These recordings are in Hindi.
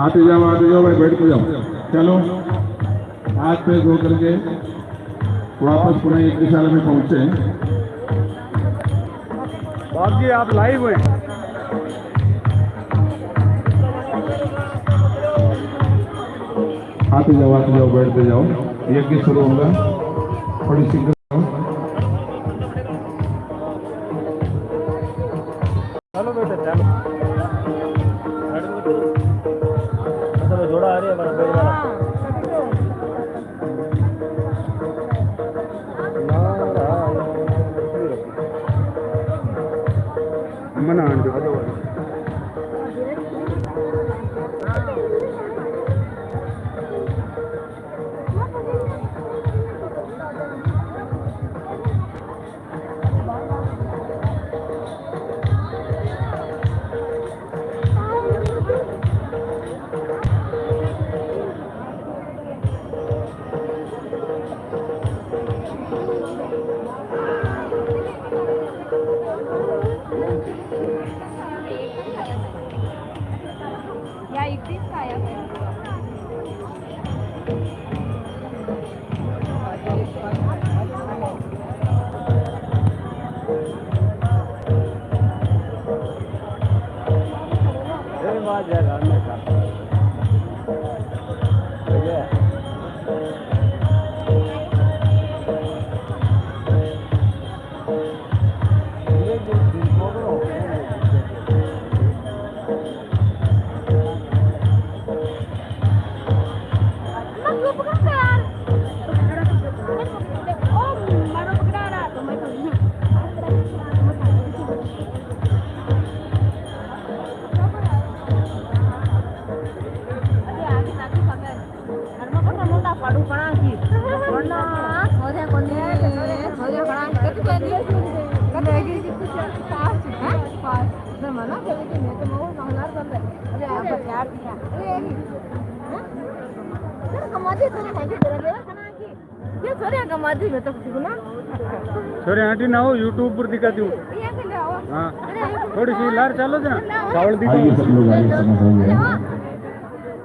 आते जाओ आते जाओ भाई बैठ के जाओ। चलो हाथ पे धो करके वापस पुनः एक दिशा में पहुँचे बाप जी आप लाइव हैं। आते जाओ आते जाओ बैठते जाओ। यज्ञ शुरू होगा। थोड़ी जाओ। चलो बेटा चलो। मतलब जोड़ा आ रही है वाला मन या इकडेच काय आहे? छोरे आंटी ना हो यूट्यूब पर दिखाती हूँ। हाँ। थोड़ी सी लार चालो जना चावल आइए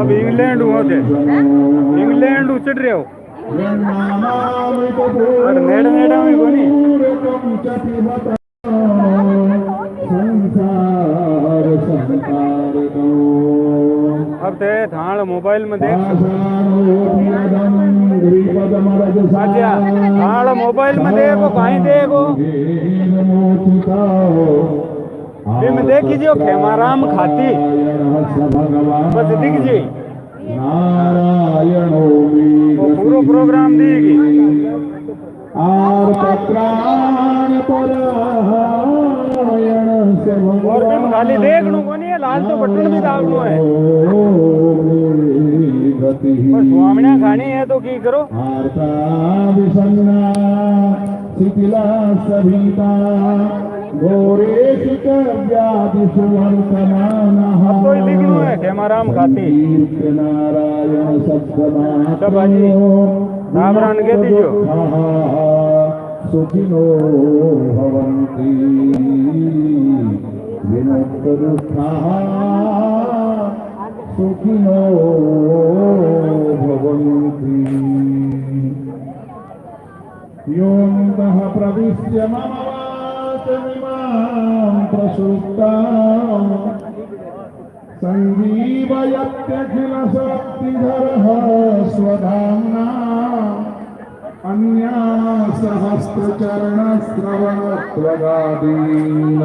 अब इंग्लैंड हुआ थे। इंग्लैंड उचट रहे हो। अब ते थाल मोबाइल में देख। अच्छा थाल मोबाइल में देखो, कहीं देखो। ये में देखी जो खेमाराम खाती। बस दिख जी नारायणो वो पूरा प्रोग्राम देगी। और भी खाली देख लू कोनी है? लाल तो बटन भी दाबनो है। गति पर स्वामिया खानी है तो की करो? शिथिला सभीता घोरेषु च खेमाराम खाती सब बाजी रामरान के दीजियो सुखिनो विमुक्तदुःखाः सुखिनो मम वाचमिमां शक्तिधर सञ्जीवयत्यखिलशक्तिधरः स्वधाम्ना अन्या सहस्रचरणश्रवणत्वगादीन